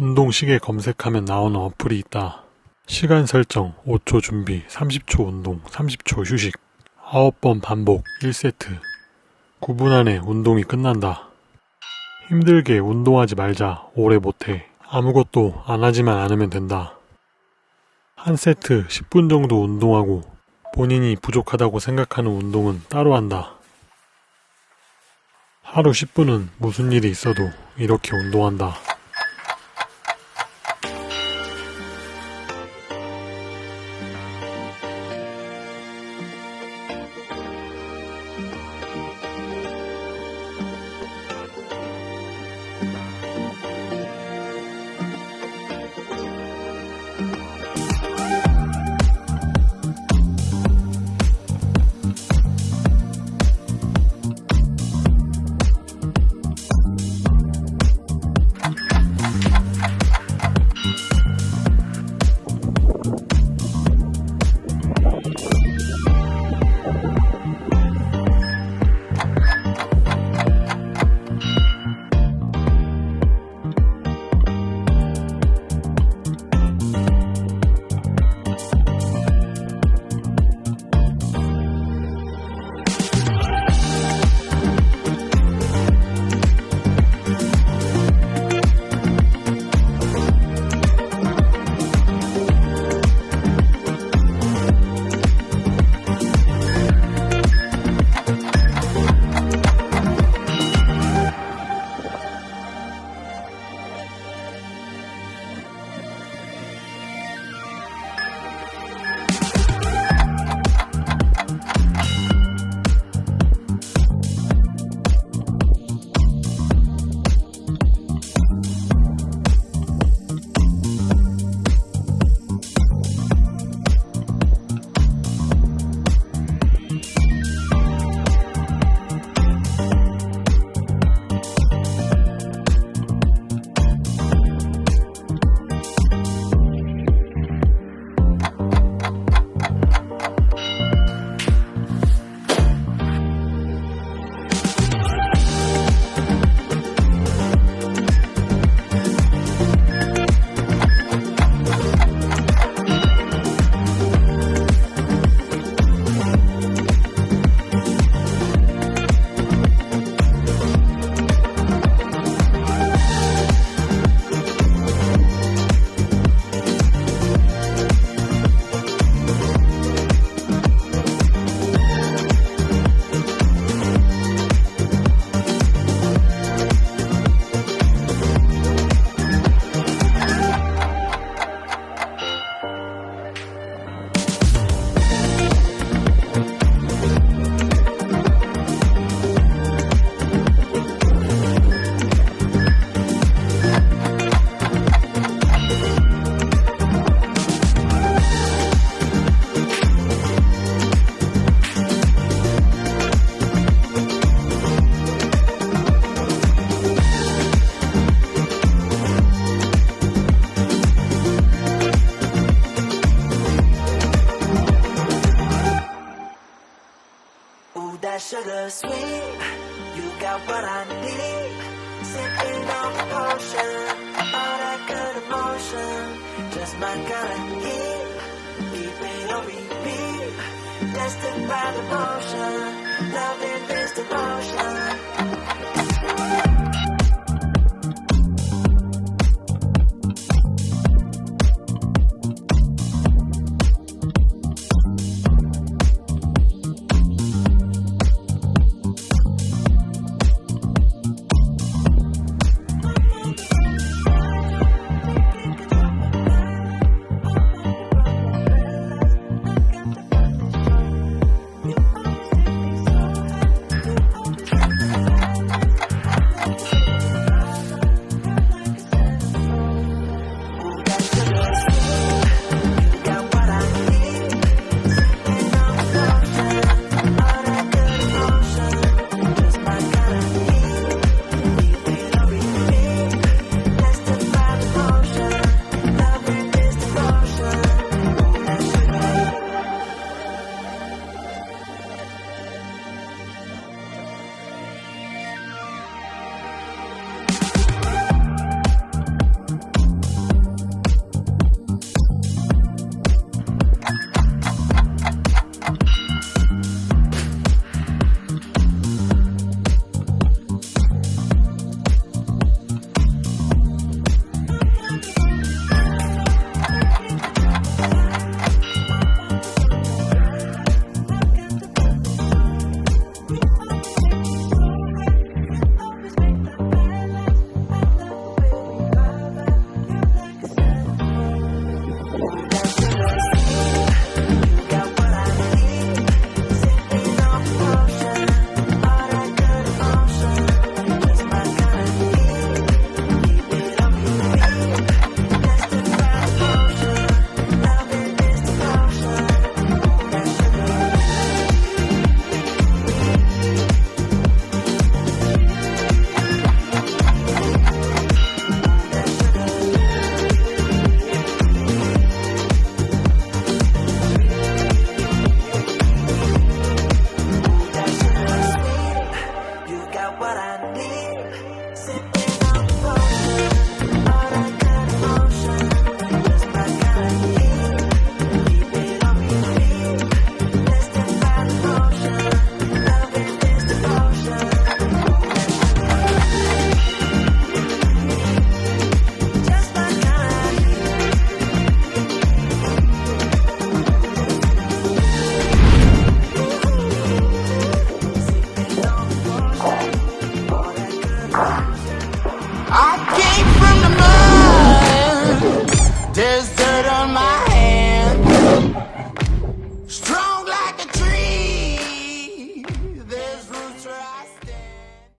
운동 시계 검색하면 나오는 어플이 있다. 시간 설정 5초 준비 30초 운동 30초 휴식 9번 반복 1세트 9분 안에 운동이 끝난다. 힘들게 운동하지 말자 오래 못해 아무것도 안 하지만 않으면 된다. 한 세트 10분 정도 운동하고 본인이 부족하다고 생각하는 운동은 따로 한다. 하루 10분은 무슨 일이 있어도 이렇게 운동한다. What I need. Sipping on the potion, all that good emotion. Just my kind of heat. Keep it on repeat. Destined by devotion. Loving this devotion.